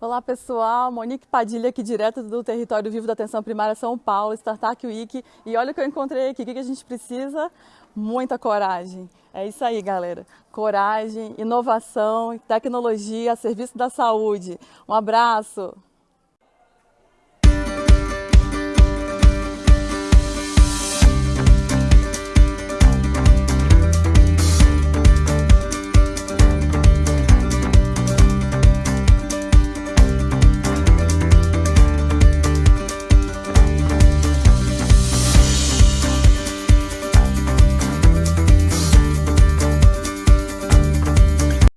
Olá pessoal, Monique Padilha aqui direto do Território Vivo da Atenção Primária São Paulo, Startup Week. E olha o que eu encontrei aqui, o que a gente precisa? Muita coragem. É isso aí galera, coragem, inovação, tecnologia serviço da saúde. Um abraço!